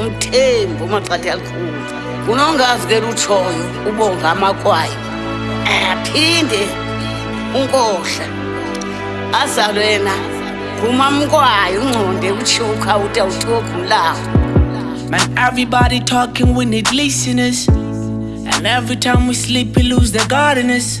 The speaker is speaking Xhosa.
umthembu umaqatha yalukhumza unongazi ke lutshoyo ubonga amakwayo aphinde unkohla azalwe yena ngumamkwayo ungconde utshiwo ukhawuta uthiwo gulawo Man, everybody talking, we need listeners. And every time we sleep, we lose the gardeners.